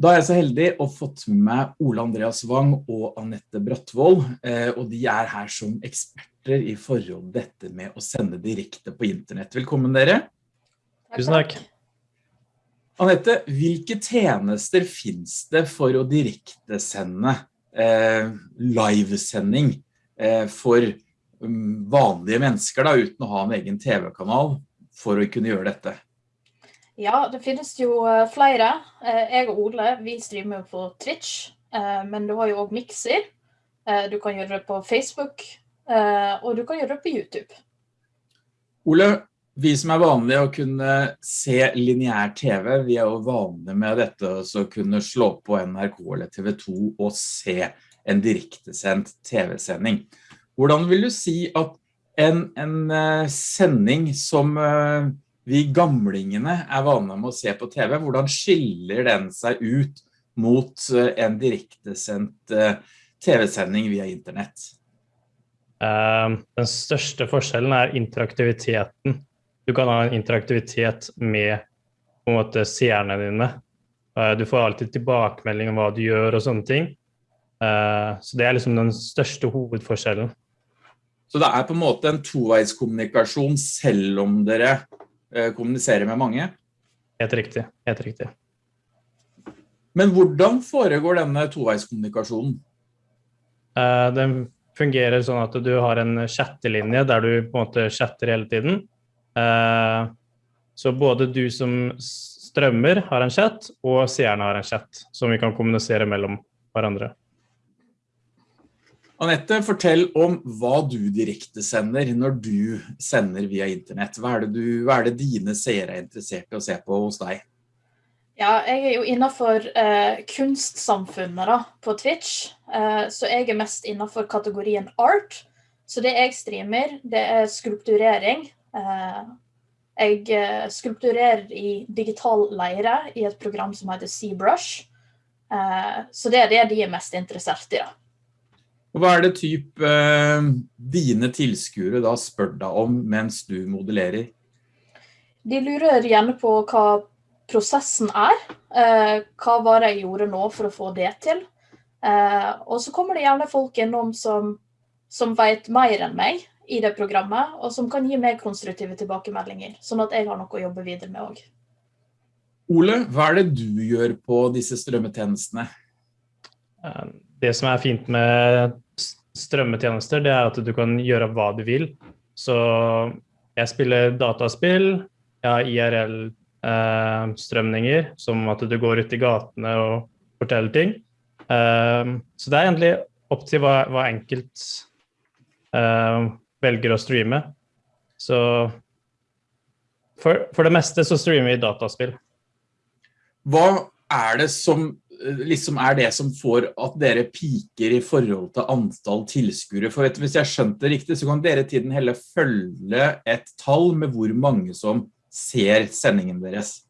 Da er jeg så heldig å fått med meg Ole Andreas Wang og Annette Brattvold, eh, og de er her som eksperter i forhold til dette med å sende direkte på internett. Velkommen dere. Tusen takk. Annette, hvilke tjenester finnes det for å direktesende eh, livesending eh, for um, vanlige mennesker da, uten å ha en egen TV-kanal for å kunne gjøre dette? Ja, det finnes jo eh, flere. Eh, jeg og Ole vi streamer på Twitch, eh, men du har jo også Mixer. Du kan gjøre det på Facebook, og du kan gjøre det på YouTube. Ole, vi som er vanlige å kunne se lineær TV, vi er jo vanlige med dette å kunne slå på NRK eller TV 2 og se en direktesendt TV-sending. Hvordan vil du si at en, en sending som vi gamlingene er vane med å se på TV. Hvordan skiller den seg ut mot eh, en direktesendt eh, TV-sending via internett? Ehm, den største forskjellen er interaktiviteten. Du kan ha en interaktivitet med på en måte seerne dine. Eh, du får alltid tilbakemelding om hva du gjør og sånne ting. Så det er liksom den største hovedforskjellen. Så det er på en måte en toveiskommunikasjon selv om dere kommunisere med mange. Helt riktig, helt riktig. Men hvordan foregår denne toveiskommunikasjonen? Uh, den fungerer sånn at du har en chattelinje der du på en måte chatter hele tiden. Uh, så både du som strømmer har en chat, og seerne har en chat som vi kan kommunisere mellom hverandre. Annette, fortell om hva du direkte sender når du sender via internett. Hva er du, hva er det dine seere er interessert i å se på hos deg? Ja, jeg er jo innenfor eh, kunstsamfunnet da, på Twitch, eh, så jeg er mest innenfor kategorien art. Så det jeg streamer, det er skulpturering. Eh, jeg eh, skulpturerer i digital leire i et program som heter ZBrush. Eh, så det er det de er mest interessert i da. Hva er det typ eh, dine tilskuere da spør deg om mens du modellerer? De lurer gjerne på hva prosessen er. Eh, hva var det jeg gjorde nå for å få det til? Eh, og så kommer det gjerne folk innom som, som vet mer enn meg i det programmet, og som kan gi meg konstruktive tilbakemeldinger, sånn at jeg har noe å jobbe videre med også. Ole, hva er det du gjør på disse strømmetjenestene? Um det som er fint med strømmetjenester, det er at du kan gjøre hva du vil. Så jeg spiller dataspill, jeg har IRL-strømninger, eh, som at du går ut i gatene og forteller ting. Eh, så det er egentlig opp til hva, hva enkelt eh, velger å streame. Så for, for det meste så streamer vi dataspill. Hva er det som liksom er det som får at dere piker i forhold til antall tilskuere. For hvis jeg skjønte det riktig, så kan dere tiden heller følge et tall med hvor mange som ser sendingen deres.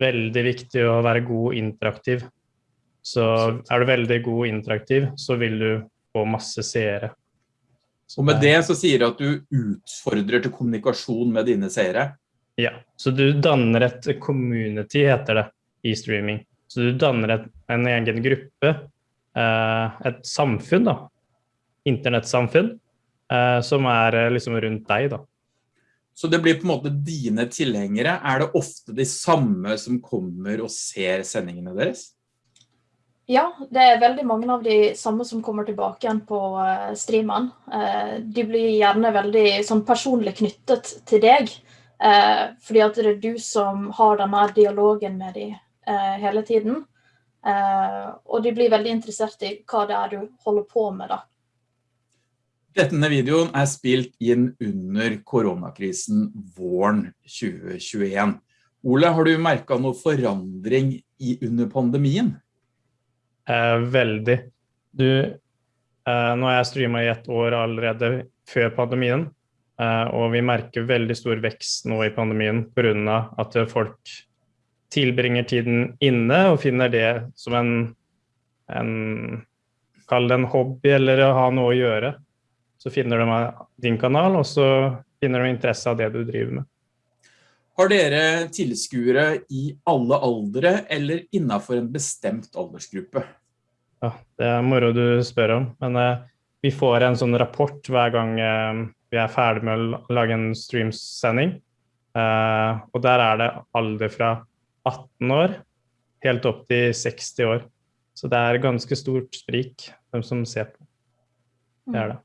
Veldig viktig å være god interaktiv. Så er du veldig god interaktiv, så vil du få masse seere. Og med det så sier du at du utfordrer til kommunikasjon med dine seere? Ja, så du danner et community, heter det, i streaming. Så du danner et, en egen gruppe, eh, et samfunn, da. Internettsamfunn, eh, som er eh, liksom rundt deg, da. Så det blir på en måte dine tilhengere. Er det ofte de samme som kommer og ser sendingene deres? Ja, det er veldig mange av de samme som kommer tilbake igjen på streamen. De blir gjerne veldig sånn, personlig knyttet til deg, fordi at det er du som har denne dialogen med dem hele tiden. Eh, og de blir veldig interessert i hva det er du holder på med da. Denne videoen er spilt inn under koronakrisen våren 2021. Ole, har du merket noe forandring i under pandemien? Eh, veldig. Du, eh, nå har jeg streamet i ett år allerede før pandemien, eh, og vi merker veldig stor vekst nå i pandemien på grunn av at folk tilbringer tiden inne og finner det som en, en Kall det en hobby eller å ha noe å gjøre. Så finner de din kanal, og så finner de interesse av det du driver med. Har dere tilskuere i alle aldre eller innenfor en bestemt aldersgruppe? Ja, det er moro du spør om, men eh, vi får en sånn rapport hver gang eh, vi er ferdig med å lage en streamsending. Eh, og der er det alder fra 18 år helt opp til 60 år. Så det er ganske stort sprik hvem som ser på. Det er det.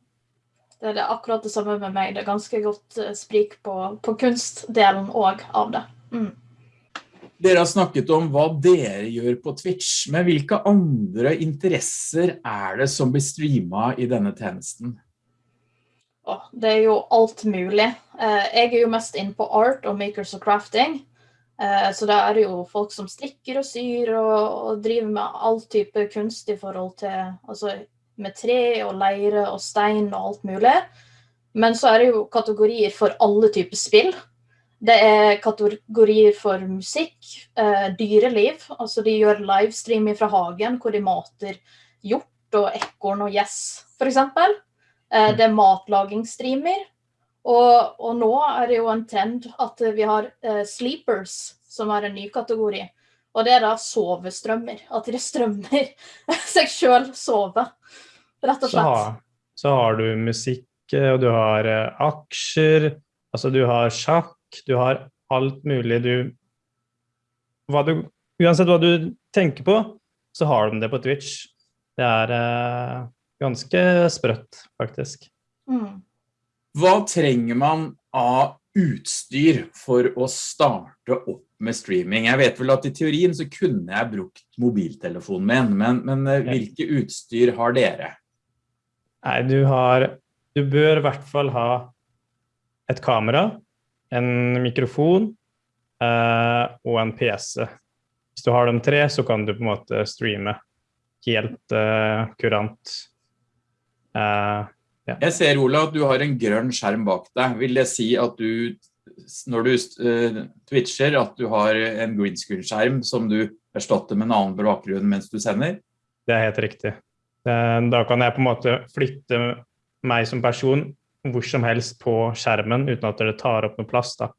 Det er det akkurat det samme med meg. Det er ganske godt eh, sprik på, på kunstdelen òg av det. Mm. Dere har snakket om hva dere gjør på Twitch, men hvilke andre interesser er det som blir streamet i denne tjenesten? Oh, det er jo alt mulig. Eh, jeg er jo mest inn på art og makers og crafting. Eh, så da er det jo folk som strikker og syr og, og driver med all type kunst i forhold til altså, med tre og leire og stein og alt mulig. Men så er det jo kategorier for alle typer spill. Det er kategorier for musikk, eh, dyreliv. Altså de gjør livestream fra hagen hvor de mater hjort og ekorn og gjess, f.eks. Eh, det er matlagingsstreamer. Og, og, nå er det jo en trend at vi har uh, sleepers, som er en ny kategori. Og det er da sovestrømmer. At de strømmer seg sjøl sove rett og slett. Så har, så har du musikk, og du har uh, aksjer, altså du har sjakk, du har alt mulig du, hva du Uansett hva du tenker på, så har de det på Twitch. Det er uh, ganske sprøtt, faktisk. Mm. Hva trenger man av utstyr for å starte opp med streaming? Jeg vet vel at i teorien så kunne jeg brukt mobiltelefonen min, men, men eh, hvilke utstyr har dere? Nei, du har Du bør i hvert fall ha et kamera, en mikrofon eh, og en PC. Hvis du har de tre, så kan du på en måte streame helt eh, kurant. Eh, ja. Jeg ser, Ola, at du har en grønn skjerm bak deg. Vil det si at du, når du uh, twitcher, at du har en green screen-skjerm som du erstatter med en annen bakgrunn mens du sender? Det er helt riktig. Eh, da kan jeg på en måte flytte meg som person hvor som helst på skjermen uten at det tar opp noe plass. Da.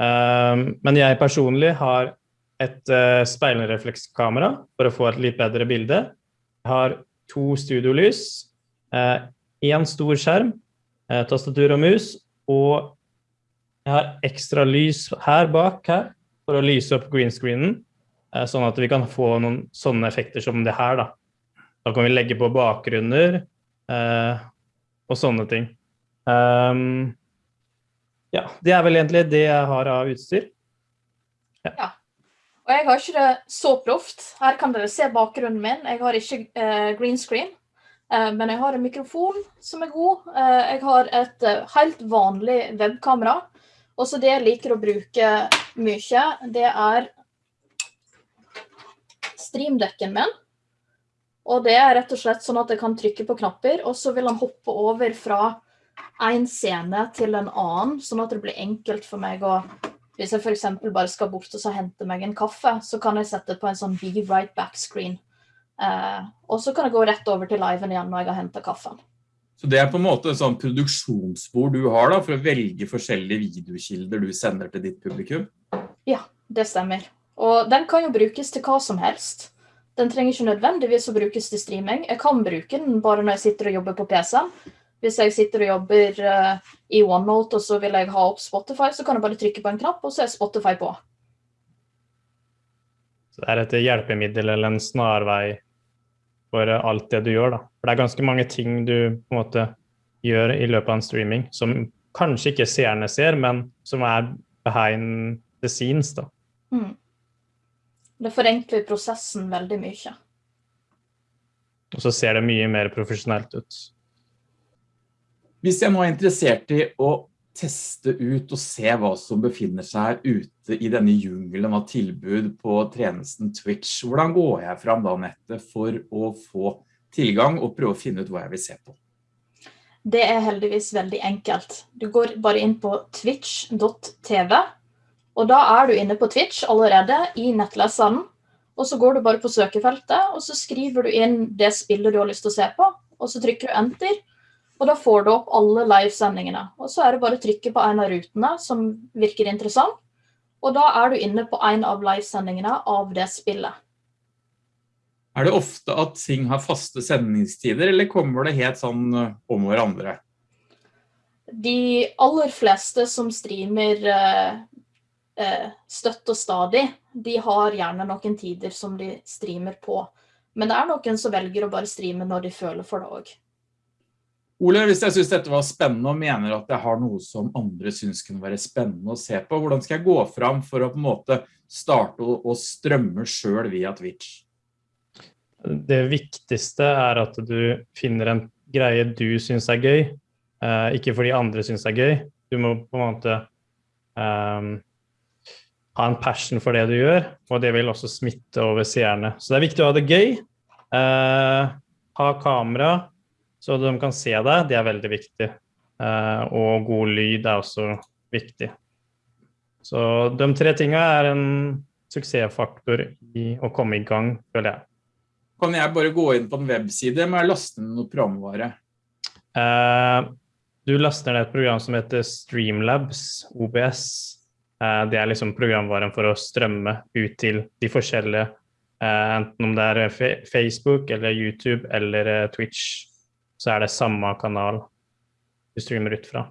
Eh, men jeg personlig har et speilreflekskamera for å få et litt bedre bilde. Jeg har to studiolys, én stor skjerm, tastatur og mus, og jeg har ekstra lys her bak her for å lyse opp greenscreenen, sånn at vi kan få noen sånne effekter som det her. da. Da kan vi legge på bakgrunner eh, og sånne ting. Um, ja, det er vel egentlig det jeg har av utstyr. Ja. ja. Og jeg har ikke det så proft. Her kan dere se bakgrunnen min. Jeg har ikke eh, green screen. Eh, men jeg har en mikrofon som er god. Eh, jeg har et eh, helt vanlig webkamera. Og så det jeg liker å bruke mye, det er streamdekken min. Og det er rett og slett sånn at jeg kan trykke på knapper, og så vil han hoppe over fra en scene til en annen, sånn at det blir enkelt for meg å Hvis jeg f.eks. bare skal bort og hente meg en kaffe, så kan jeg sette på en sånn be right back-screen. Eh, og så kan jeg gå rett over til liven igjen når jeg har henta kaffen. Så det er på en måte en sånn produksjonsbord du har da, for å velge forskjellige videokilder du sender til ditt publikum? Ja, det stemmer. Og den kan jo brukes til hva som helst. Den trenger ikke nødvendigvis å brukes til streaming. Jeg kan bruke den bare når jeg sitter og jobber på PC-en. Hvis jeg sitter og jobber uh, i OneNote og så vil jeg ha opp Spotify, så kan jeg bare trykke på en knapp, og så er Spotify på. Så det er et hjelpemiddel eller en snarvei for alt det du gjør, da. For det er ganske mange ting du på en måte gjør i løpet av en streaming som kanskje ikke seerne ser, men som er behind the scenes, da. Mm. Det forenkler prosessen veldig mye. Og så ser det mye mer profesjonelt ut. Hvis jeg nå er interessert i å teste ut og se hva som befinner seg ute i denne jungelen av tilbud på tjenesten Twitch, hvordan går jeg fram da nettet for å få tilgang og prøve å finne ut hva jeg vil se på? Det er heldigvis veldig enkelt. Du går bare inn på twitch.tv og da er du inne på Twitch allerede i nettleseren. Og så går du bare på søkefeltet, og så skriver du inn det spillet du har lyst til å se på. Og så trykker du enter, Og da får du opp alle livesendingene. Og så er det bare å trykke på en av rutene som virker interessant. Og da er du inne på en av livesendingene av det spillet. Er det ofte at ting har faste sendingstider, eller kommer det helt sånn eh, om hverandre? De aller fleste som streamer eh, eh, støtt og stadig, de har gjerne noen tider som de streamer på. Men det er noen som velger å bare streame når de føler for det òg. Ole, hvis jeg synes dette var spennende og mener at jeg har noe som andre synes kunne være spennende å se på, hvordan skal jeg gå fram for å på en måte starte og strømme selv via Twitch? Det viktigste er at du finner en greie du synes er gøy, uh, ikke fordi andre synes er gøy. Du må på en måte um, ha en passion for det du gjør, og det vil også smitte over seerne. Så det er viktig å ha det gøy. Uh, ha kamera, så de kan se deg. Det er veldig viktig. Uh, og god lyd er også viktig. Så de tre tingene er en suksessfaktor i å komme i gang, føler jeg. Kan jeg bare gå inn på en webside med å laste ned noe programvare? Eh, du laster ned et program som heter Streamlabs, OBS. Eh, det er liksom programvaren for å strømme ut til de forskjellige, eh, enten om det er Facebook eller YouTube eller Twitch, så er det samme kanal du streamer ut fra.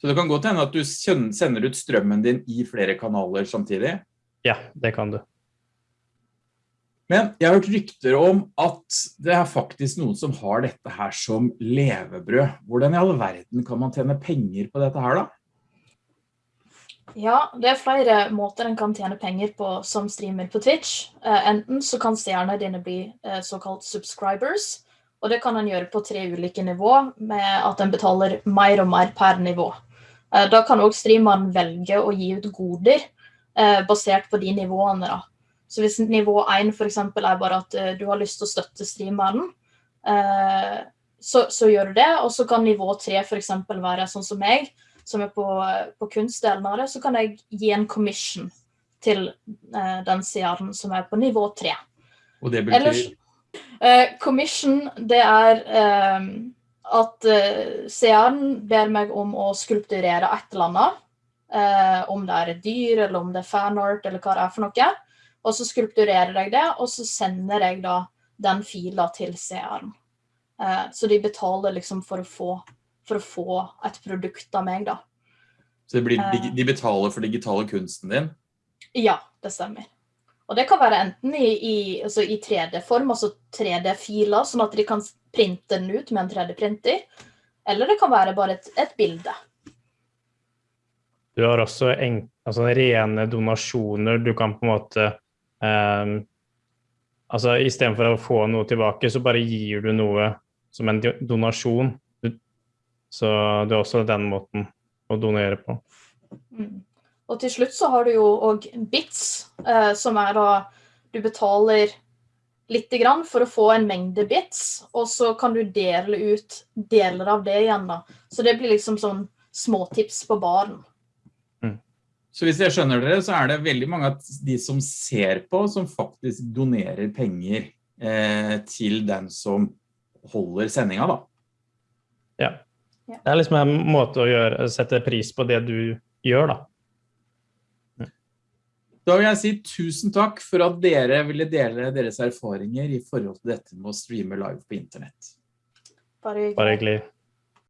Så det kan godt hende at du sender ut strømmen din i flere kanaler samtidig? Ja, det kan du. Men jeg har hørt rykter om at det er faktisk noen som har dette her som levebrød. Hvordan i all verden kan man tjene penger på dette her da? Ja, det er flere måter en kan tjene penger på som streamer på Twitch. Eh, enten så kan stjernene dine bli eh, såkalt subscribers, og det kan en gjøre på tre ulike nivå, med at en betaler mer og mer per nivå. Eh, da kan også streameren velge å gi ut goder basert på de nivåene da. Så hvis nivå 1 for eksempel er bare at uh, du har lyst til å støtte streameren, så, så, gjør du det. Og så kan nivå 3 for eksempel være sånn som meg, som er på, på kunstdelen av det, så kan jeg gi en commission til den seeren som er på nivå 3. Og det betyr? Ellers, commission, det er at seeren ber meg om å skulpturere et eller annet. om det er et dyr, eller om det er fanart, eller hva det er for noe. Og så skulpturerer jeg det, og så sender jeg da den fila til seeren. Eh, så de betaler liksom for å, få, for å få et produkt av meg da. Så blir, eh. de betaler for digitale kunsten din? Ja, det stemmer. Og det kan være enten i, i, altså i 3D-form, altså 3D-filer, sånn at de kan printe den ut med en 3D-printer. Eller det kan være bare et, et bilde. Du har også en, altså rene donasjoner. Du kan på en måte Um, altså Istedenfor å få noe tilbake, så bare gir du noe som en donasjon. Så det er også den måten å donere på. Mm. Og til slutt så har du jo òg bits, eh, som er da du betaler lite grann for å få en mengde bits, og så kan du dele ut deler av det igjen. da. Så det blir liksom sånn småtips på baren. Så hvis jeg skjønner dere, så er det veldig mange av de som ser på, som faktisk donerer penger eh, til den som holder sendinga da. Ja. Det er liksom en måte å gjøre, sette pris på det du gjør da. Da vil jeg si tusen takk for at dere ville dele deres erfaringer i forhold til dette med å streame live på internett. Bare hyggelig. Bare hyggelig.